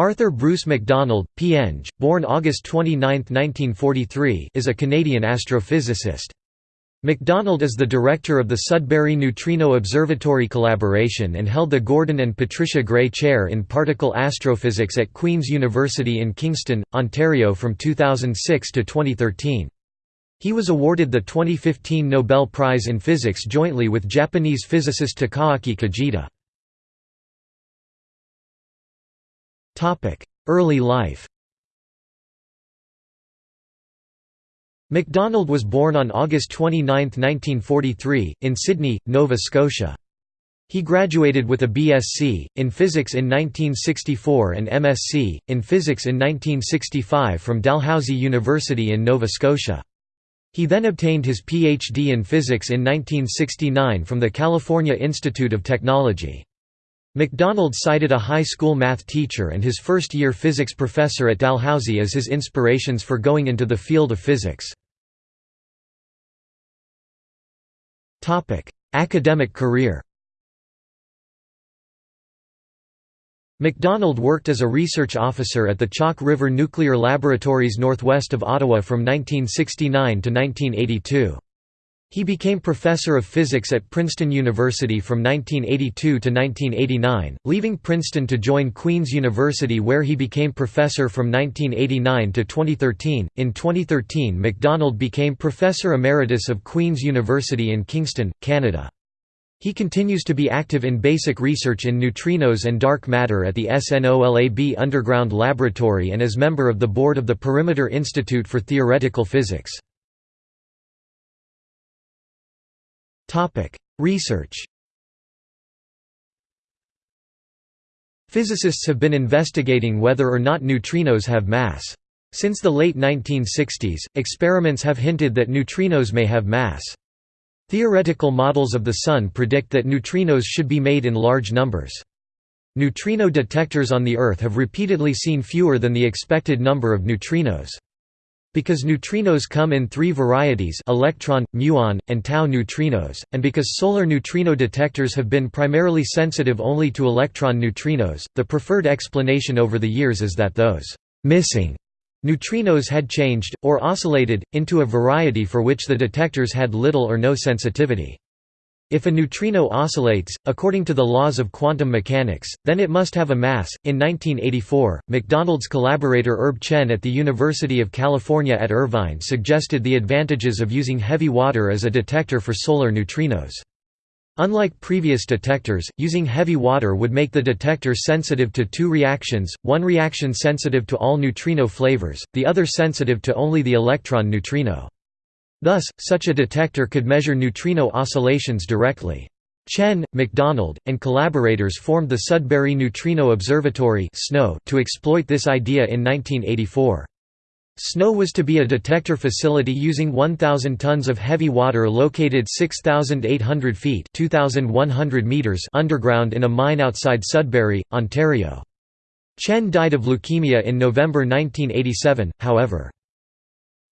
Arthur Bruce McDonald, P.Eng, born August 29, 1943 is a Canadian astrophysicist. McDonald is the director of the Sudbury Neutrino Observatory Collaboration and held the Gordon and Patricia Gray Chair in Particle Astrophysics at Queen's University in Kingston, Ontario from 2006 to 2013. He was awarded the 2015 Nobel Prize in Physics jointly with Japanese physicist Takaaki Kajita. Early life McDonald was born on August 29, 1943, in Sydney, Nova Scotia. He graduated with a BSc, in Physics in 1964 and MSc, in Physics in 1965 from Dalhousie University in Nova Scotia. He then obtained his PhD in Physics in 1969 from the California Institute of Technology. McDonald cited a high school math teacher and his first-year physics professor at Dalhousie as his inspirations for going into the field of physics. Academic career McDonald worked as a research officer at the Chalk River Nuclear Laboratories northwest of Ottawa from 1969 to 1982. He became professor of physics at Princeton University from 1982 to 1989, leaving Princeton to join Queen's University where he became professor from 1989 to 2013. In 2013, McDonald became professor emeritus of Queen's University in Kingston, Canada. He continues to be active in basic research in neutrinos and dark matter at the SNOLAB Underground Laboratory and as member of the board of the Perimeter Institute for Theoretical Physics. Research Physicists have been investigating whether or not neutrinos have mass. Since the late 1960s, experiments have hinted that neutrinos may have mass. Theoretical models of the Sun predict that neutrinos should be made in large numbers. Neutrino detectors on the Earth have repeatedly seen fewer than the expected number of neutrinos. Because neutrinos come in three varieties electron, muon, and tau neutrinos, and because solar neutrino detectors have been primarily sensitive only to electron neutrinos, the preferred explanation over the years is that those «missing» neutrinos had changed, or oscillated, into a variety for which the detectors had little or no sensitivity. If a neutrino oscillates, according to the laws of quantum mechanics, then it must have a mass. In 1984, McDonald's collaborator Herb Chen at the University of California at Irvine suggested the advantages of using heavy water as a detector for solar neutrinos. Unlike previous detectors, using heavy water would make the detector sensitive to two reactions, one reaction sensitive to all neutrino flavors, the other sensitive to only the electron neutrino. Thus, such a detector could measure neutrino oscillations directly. Chen, McDonald, and collaborators formed the Sudbury Neutrino Observatory to exploit this idea in 1984. SNO was to be a detector facility using 1,000 tons of heavy water located 6,800 feet meters underground in a mine outside Sudbury, Ontario. Chen died of leukemia in November 1987, however.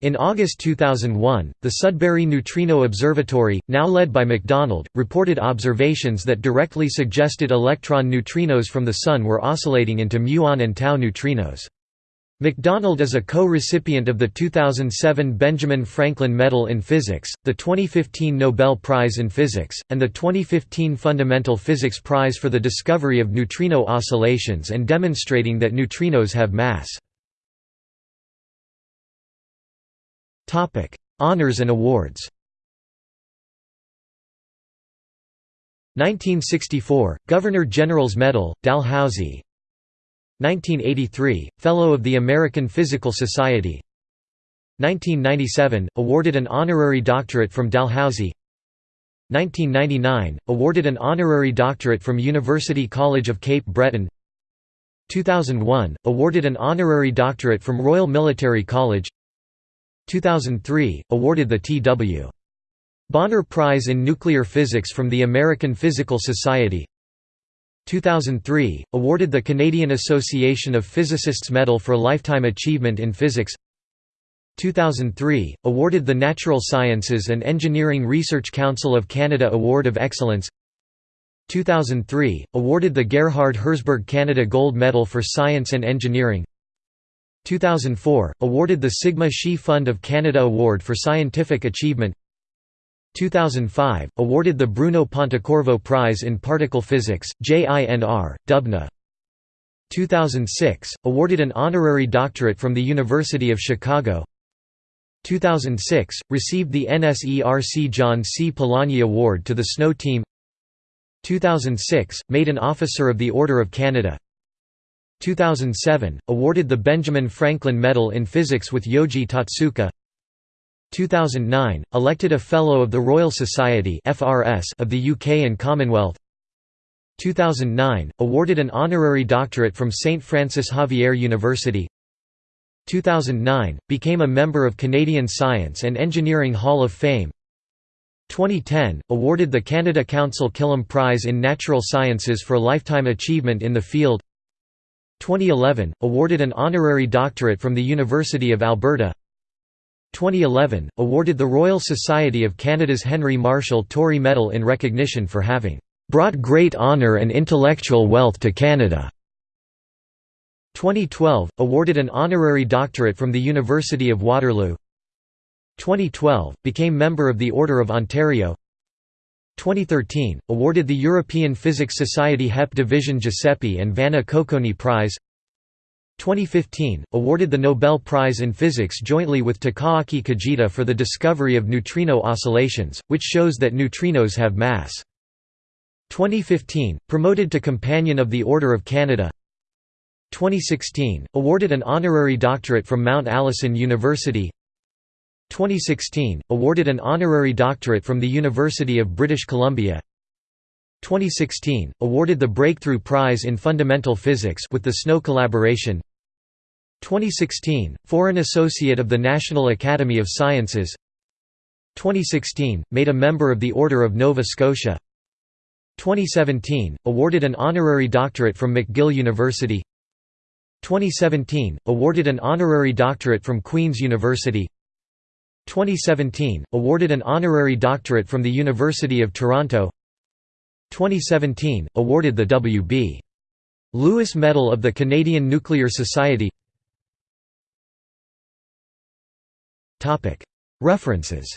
In August 2001, the Sudbury Neutrino Observatory, now led by McDonald, reported observations that directly suggested electron neutrinos from the Sun were oscillating into muon and tau neutrinos. McDonald is a co-recipient of the 2007 Benjamin Franklin Medal in Physics, the 2015 Nobel Prize in Physics, and the 2015 Fundamental Physics Prize for the discovery of neutrino oscillations and demonstrating that neutrinos have mass. Topic: Honors and awards. 1964 Governor General's Medal, Dalhousie. 1983 Fellow of the American Physical Society. 1997 awarded an honorary doctorate from Dalhousie. 1999 awarded an honorary doctorate from University College of Cape Breton. 2001 awarded an honorary doctorate from Royal Military College. 2003, awarded the T.W. Bonner Prize in Nuclear Physics from the American Physical Society. 2003, awarded the Canadian Association of Physicists Medal for Lifetime Achievement in Physics. 2003, awarded the Natural Sciences and Engineering Research Council of Canada Award of Excellence. 2003 – Awarded the Gerhard Herzberg Canada Gold Medal for Science and Engineering 2004 – Awarded the Sigma Xi Fund of Canada Award for Scientific Achievement. 2005 – Awarded the Bruno Pontecorvo Prize in Particle Physics, JINR, Dubna. 2006 – Awarded an honorary doctorate from the University of Chicago. 2006 – Received the NSERC John C. Polanyi Award to the SNO Team. 2006 – Made an Officer of the Order of Canada 2007 – Awarded the Benjamin Franklin Medal in Physics with Yoji Totsuka. 2009 – Elected a Fellow of the Royal Society of the UK and Commonwealth. 2009 – Awarded an honorary doctorate from St Francis Xavier University. 2009 – Became a member of Canadian Science and Engineering Hall of Fame. 2010 – Awarded the Canada Council Killam Prize in Natural Sciences for lifetime achievement in the field 2011 – Awarded an honorary doctorate from the University of Alberta. 2011 – Awarded the Royal Society of Canada's Henry Marshall Tory Medal in recognition for having "...brought great honour and intellectual wealth to Canada." 2012 – Awarded an honorary doctorate from the University of Waterloo. 2012 – Became member of the Order of Ontario 2013 – Awarded the European Physics Society HEP Division Giuseppe and Vanna Cocconi Prize. 2015 – Awarded the Nobel Prize in Physics jointly with Takaaki Kajita for the discovery of neutrino oscillations, which shows that neutrinos have mass. 2015 – Promoted to Companion of the Order of Canada. 2016 – Awarded an honorary doctorate from Mount Allison University 2016 – Awarded an honorary doctorate from the University of British Columbia. 2016 – Awarded the Breakthrough Prize in Fundamental Physics with the SNO collaboration. 2016 – Foreign Associate of the National Academy of Sciences. 2016 – Made a member of the Order of Nova Scotia. 2017 – Awarded an honorary doctorate from McGill University. 2017 – Awarded an honorary doctorate from Queen's University 2017 – Awarded an honorary doctorate from the University of Toronto. 2017 – Awarded the W.B. Lewis Medal of the Canadian Nuclear Society. References.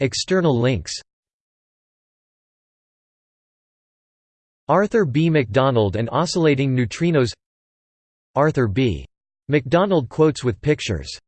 External links. Arthur B. MacDonald and oscillating neutrinos. Arthur B. MacDonald quotes with pictures